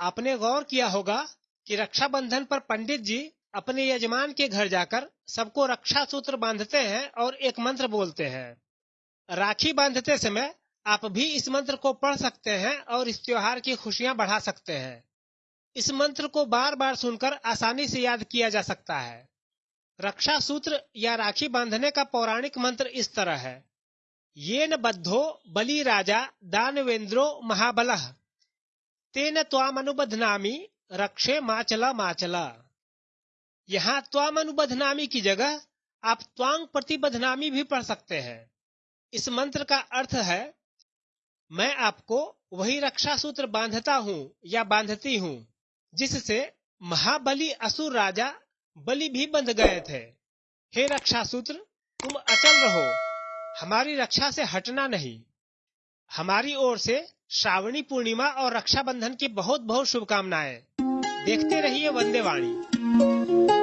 आपने गौर किया होगा कि रक्षाबंधन पर पंडित जी अपने यजमान के घर जाकर सबको रक्षा सूत्र बांधते हैं और एक मंत्र बोलते हैं। राखी बांधते समय आप भी इस मंत्र को पढ़ सकते हैं और इस त्योहार की खुशियाँ बढ़ा सकते हैं। इस मंत्र को बार बार सुनकर आसानी से याद किया जा सकता है। रक्षा सूत्र या राखी बांधने का पौराणिक मंत्र इस तरह है। ये न बद्धो बलि राजा दानवेंद्रो महाबल। तेन त्वामनुबधनामी, रक्षे माचला माचला। यहाँ त्वामनुबधनामी की जगह आप त्वांग प्रतिबधनामी भी पढ़ सकते हैं। इस मंत्र का अर्थ है, मैं आपको वही रक्षा सूत्र बांधता हूँ या बांधती हूँ, जिससे महाबली असुर राजा बलि भी बंध गए थे। हे रक्षा सूत्र तुम अचल रहो, हमारी रक्षा से हटना नहीं। हमारी ओर से श्रावणी पूर्णिमा और रक्षाबंधन की बहुत बहुत शुभकामनाएँ। देखते रहिए वंदे वाणी।